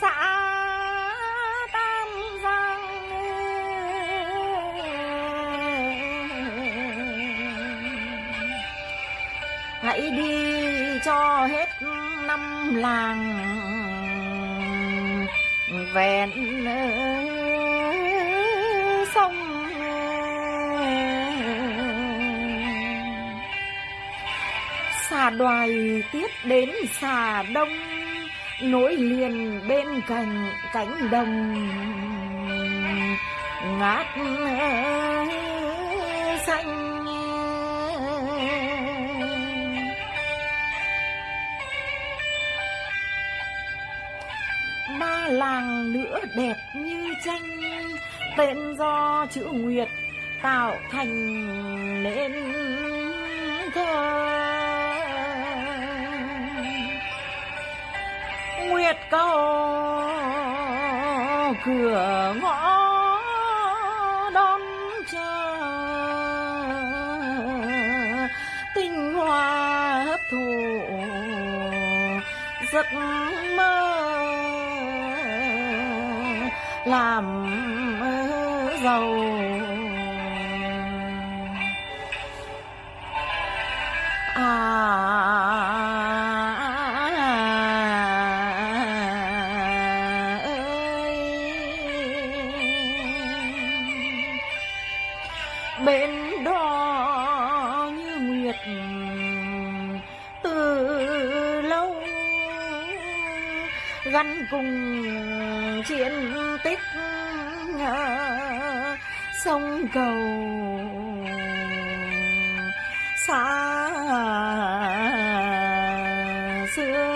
xã Tam Giang. Hãy đi cho hết năm làng vẹn sông. Xà đoài tiếp đến xà đông nối liền bên cạnh cánh đồng. Ngát xanh. Ba làng nữa đẹp như tranh, tên do chữ nguyệt tạo thành nên thơ. Nguyệt cầu cửa ngõ đón chờ. Tinh hoa hấp thụ giấc mơ làm giàu. Gắn cùng chiến tích. Sông cầu xa xưa.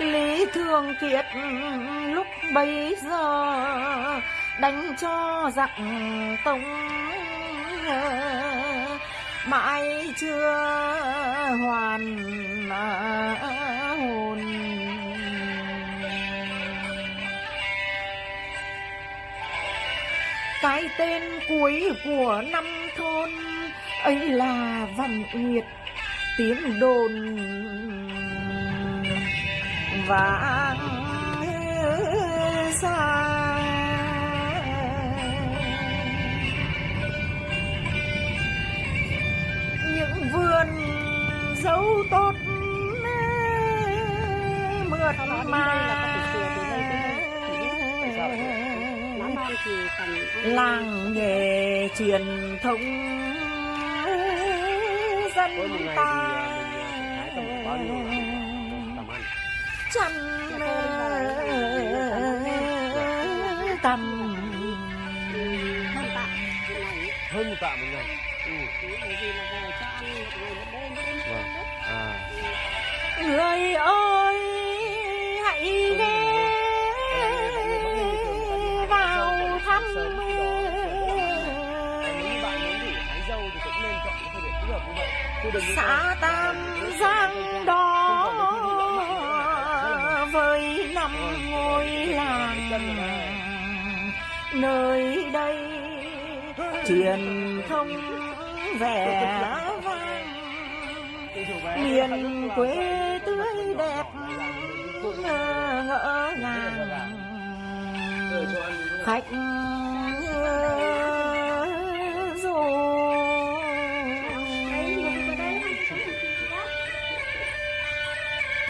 Lý Thường Kiệt lúc bấy giờ đánh cho giặc Tống. Mãi chưa hoàn à, hồn. Cái tên cuối của năm thôn, ấy là Văn Nguyệt, tiếng đồn vang. Non thì cần ăn làng nghề truyền thống dân ta thì à, cũng nên chọn cái thời điểm thích hợp như vậy chứ đừng có xã Tam Giang đó với năm ngôi làng nơi đây truyền thông vẻ vang miền quê tươi đẹp ngỡ ngàng khách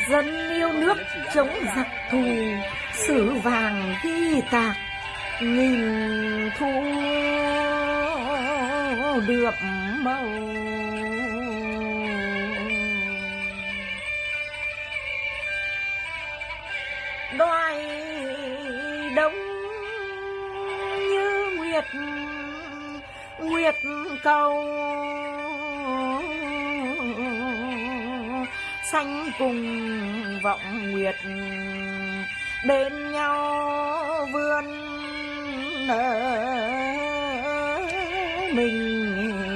dân yêu nước chống giặc thù, sử vàng ghi tạc, nghìn thu được màu. Đoài đông như nguyệt nguyệt cầu. Xanh cùng vọng nguyệt. Bên nhau vươn mình.